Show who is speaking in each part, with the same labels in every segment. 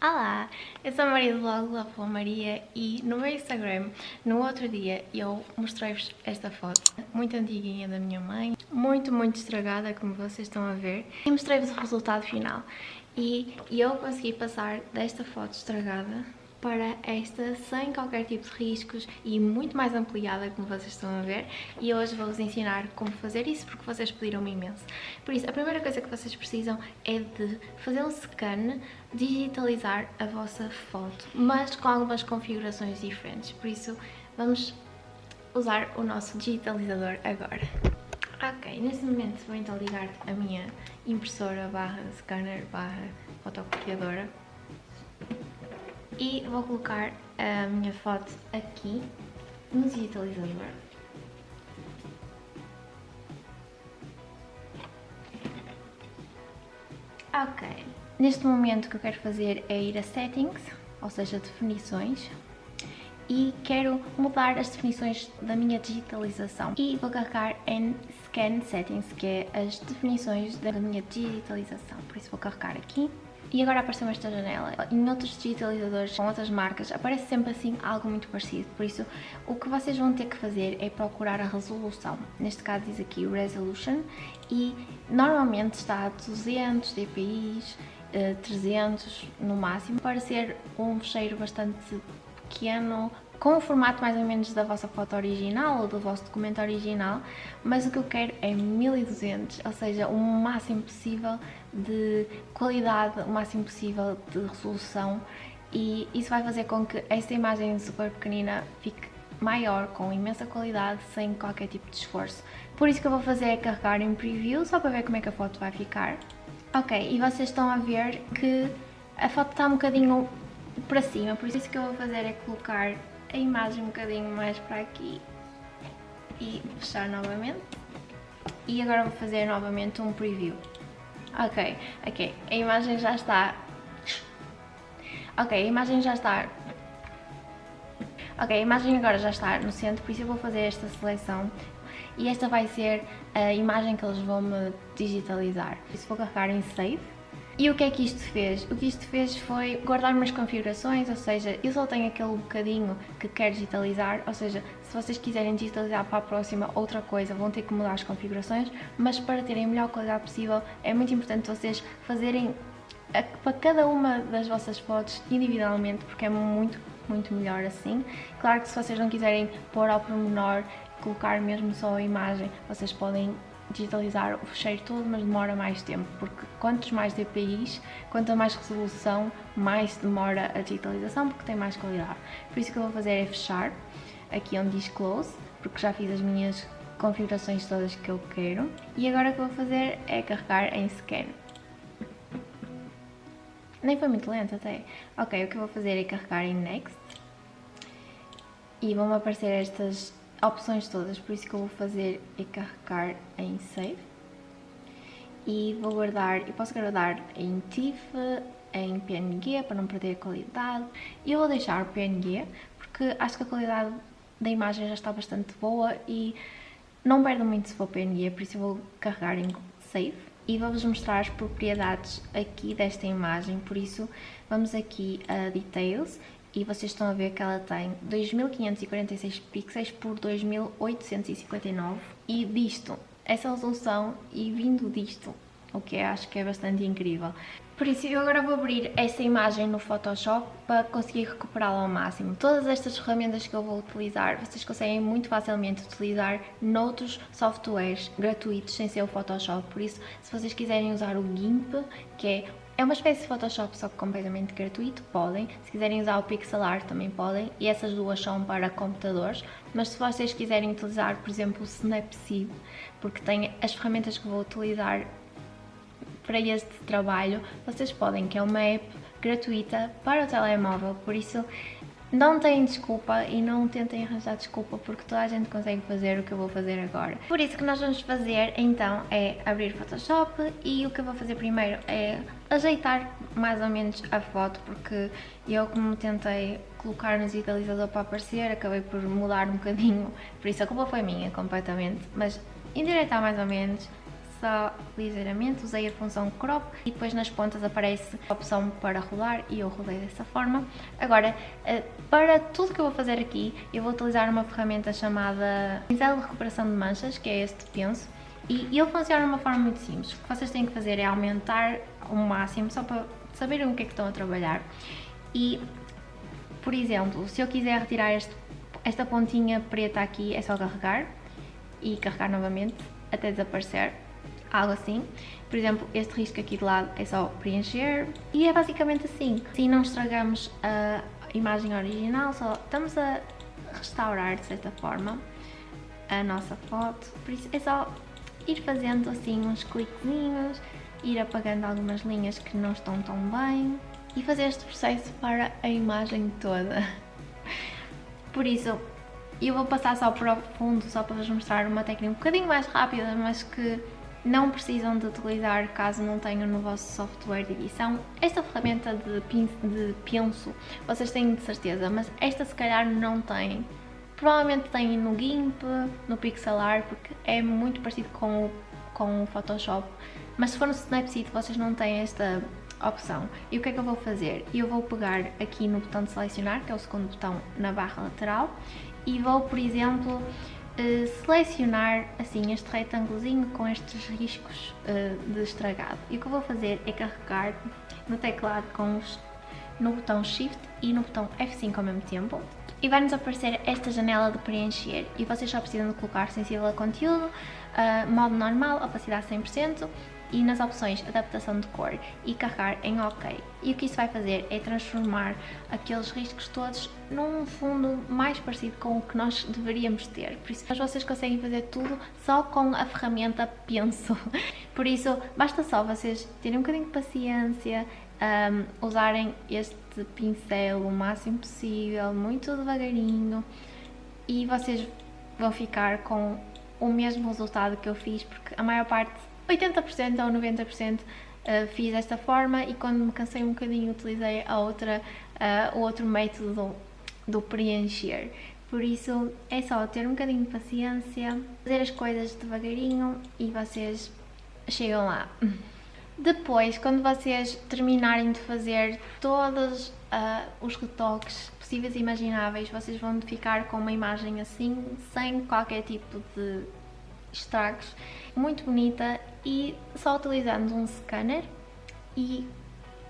Speaker 1: Olá, eu sou a Maria do blog Love Maria e no meu Instagram, no outro dia, eu mostrei-vos esta foto muito antiguinha da minha mãe, muito, muito estragada, como vocês estão a ver, e mostrei-vos o resultado final. E eu consegui passar desta foto estragada para esta sem qualquer tipo de riscos e muito mais ampliada, como vocês estão a ver. E hoje vou-vos ensinar como fazer isso, porque vocês pediram-me imenso. Por isso, a primeira coisa que vocês precisam é de fazer um scan, digitalizar a vossa foto, mas com algumas configurações diferentes. Por isso, vamos usar o nosso digitalizador agora. Ok, neste momento vou então ligar a minha impressora barra scanner barra fotocopiadora e vou colocar a minha foto aqui no digitalizador. Ok, neste momento o que eu quero fazer é ir a Settings, ou seja, definições, e quero mudar as definições da minha digitalização. E vou carregar em Scan Settings, que é as definições da minha digitalização, por isso vou carregar aqui e agora apareceu esta janela. Em outros digitalizadores com outras marcas aparece sempre assim algo muito parecido, por isso o que vocês vão ter que fazer é procurar a resolução. Neste caso diz aqui Resolution e normalmente está a 200 dpi, 300 no máximo, para ser um fecheiro bastante pequeno, com o formato mais ou menos da vossa foto original ou do vosso documento original, mas o que eu quero é 1200, ou seja, o máximo possível de qualidade, o máximo possível de resolução e isso vai fazer com que esta imagem super pequenina fique maior, com imensa qualidade, sem qualquer tipo de esforço. Por isso que eu vou fazer é carregar em preview, só para ver como é que a foto vai ficar. Ok, e vocês estão a ver que a foto está um bocadinho para cima, por isso que eu vou fazer é colocar a imagem um bocadinho mais para aqui e fechar novamente. E agora vou fazer novamente um preview. Ok, ok, a imagem já está... Ok, a imagem já está... Ok, a imagem agora já está no centro, por isso eu vou fazer esta seleção e esta vai ser a imagem que eles vão me digitalizar. Por isso vou carregar em Save e o que é que isto fez? O que isto fez foi guardar umas configurações, ou seja, eu só tenho aquele bocadinho que quero digitalizar, ou seja, se vocês quiserem digitalizar para a próxima outra coisa, vão ter que mudar as configurações, mas para terem a melhor qualidade possível, é muito importante vocês fazerem para cada uma das vossas fotos individualmente, porque é muito, muito melhor assim. Claro que se vocês não quiserem pôr ao pormenor, colocar mesmo só a imagem, vocês podem digitalizar o fecheiro todo, mas demora mais tempo, porque quantos mais DPIs, quanto mais resolução, mais demora a digitalização, porque tem mais qualidade. Por isso que eu vou fazer é fechar, aqui onde diz Close, porque já fiz as minhas configurações todas que eu quero. E agora o que vou fazer é carregar em Scan. Nem foi muito lento até. Ok, o que eu vou fazer é carregar em Next. E vão aparecer estas opções todas, por isso que eu vou fazer é carregar em Save e vou guardar, eu posso guardar em TIFF, em PNG para não perder a qualidade. E eu vou deixar PNG porque acho que a qualidade da imagem já está bastante boa e não perde muito se for PNG, por isso eu vou carregar em Save e vou-vos mostrar as propriedades aqui desta imagem, por isso vamos aqui a Details e vocês estão a ver que ela tem 2546 pixels por 2859 e disto, essa resolução e vindo disto, o que acho que é bastante incrível. Por isso eu agora vou abrir essa imagem no Photoshop para conseguir recuperá-la ao máximo. Todas estas ferramentas que eu vou utilizar, vocês conseguem muito facilmente utilizar noutros softwares gratuitos sem ser o Photoshop. Por isso, se vocês quiserem usar o GIMP, que é é uma espécie de Photoshop, só que completamente gratuito, podem. Se quiserem usar o Pixel Art também podem, e essas duas são para computadores. Mas se vocês quiserem utilizar, por exemplo, o Snapseed, porque tem as ferramentas que vou utilizar para este trabalho, vocês podem, que é uma app gratuita para o telemóvel, por isso não têm desculpa e não tentem arranjar desculpa porque toda a gente consegue fazer o que eu vou fazer agora. Por isso que nós vamos fazer então é abrir Photoshop e o que eu vou fazer primeiro é ajeitar mais ou menos a foto porque eu como tentei colocar no digitalizador para aparecer acabei por mudar um bocadinho, por isso a culpa foi minha completamente, mas endireitar mais ou menos só ligeiramente, usei a função crop e depois nas pontas aparece a opção para rolar e eu rolei dessa forma. Agora, eh, para tudo que eu vou fazer aqui, eu vou utilizar uma ferramenta chamada pincel de recuperação de manchas, que é este penso, e ele funciona de uma forma muito simples. O que vocês têm que fazer é aumentar o máximo, só para saberem o que é que estão a trabalhar. E, por exemplo, se eu quiser retirar este, esta pontinha preta aqui, é só carregar e carregar novamente até desaparecer, algo assim. Por exemplo, este risco aqui de lado é só preencher e é basicamente assim. Assim não estragamos a imagem original, só estamos a restaurar de certa forma a nossa foto, por isso é só ir fazendo assim uns cliquezinhos, ir apagando algumas linhas que não estão tão bem e fazer este processo para a imagem toda. Por isso, eu vou passar só para o fundo, só para vos mostrar uma técnica um bocadinho mais rápida, mas que não precisam de utilizar caso não tenham no vosso software de edição. Esta ferramenta de, de penso, vocês têm de certeza, mas esta se calhar não tem. Provavelmente tem no GIMP, no Pixelart, porque é muito parecido com o, com o Photoshop, mas se for no Snapseed vocês não têm esta opção. E o que é que eu vou fazer? Eu vou pegar aqui no botão de selecionar, que é o segundo botão na barra lateral, e vou, por exemplo, eh, selecionar assim este retângulozinho com estes riscos eh, de estragado. E o que eu vou fazer é carregar no teclado com os, no botão Shift e no botão F5 ao mesmo tempo. E vai-nos aparecer esta janela de preencher e vocês só precisam de colocar sensível a conteúdo, uh, modo normal, opacidade 100%, e nas opções adaptação de cor e carregar em OK. E o que isso vai fazer é transformar aqueles riscos todos num fundo mais parecido com o que nós deveríamos ter. Por isso, vocês conseguem fazer tudo só com a ferramenta Penso. Por isso, basta só vocês terem um bocadinho de paciência, um, usarem este pincel o máximo possível, muito devagarinho, e vocês vão ficar com o mesmo resultado que eu fiz, porque a maior parte 80% ou 90% uh, fiz desta forma e quando me cansei um bocadinho utilizei a outra, uh, o outro método do, do preencher. Por isso é só ter um bocadinho de paciência, fazer as coisas devagarinho e vocês chegam lá. Depois, quando vocês terminarem de fazer todos uh, os retoques possíveis e imagináveis, vocês vão ficar com uma imagem assim, sem qualquer tipo de estragos, muito bonita e só utilizando um scanner e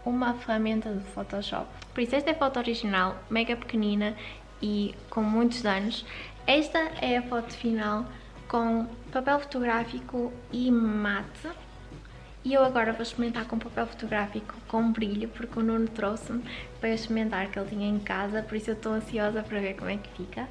Speaker 1: uma ferramenta de Photoshop. Por isso esta é a foto original, mega pequenina e com muitos danos. Esta é a foto final com papel fotográfico e mate. E eu agora vou experimentar com papel fotográfico com brilho, porque o Nuno trouxe-me para experimentar que ele tinha em casa, por isso eu estou ansiosa para ver como é que fica.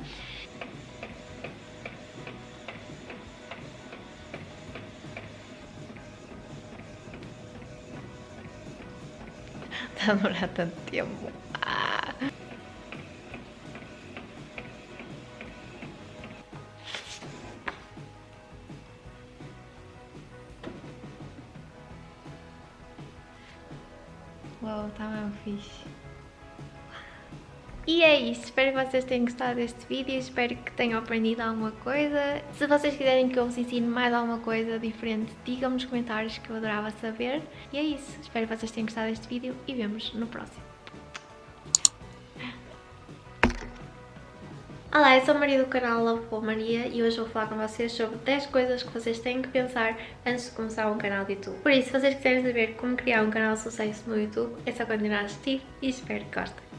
Speaker 1: Está a demorar tanto tempo. Ah. Uau, tá mesmo fixe. E é isso, espero que vocês tenham gostado deste vídeo, espero que tenham aprendido alguma coisa. Se vocês quiserem que eu vos ensine mais alguma coisa diferente, digam-me nos comentários que eu adorava saber. E é isso, espero que vocês tenham gostado deste vídeo e vemos no próximo. Olá, eu sou a Maria do canal Love Maria e hoje vou falar com vocês sobre 10 coisas que vocês têm que pensar antes de começar um canal de YouTube. Por isso, se vocês quiserem saber como criar um canal de sucesso no YouTube, é só continuar a assistir e espero que gostem.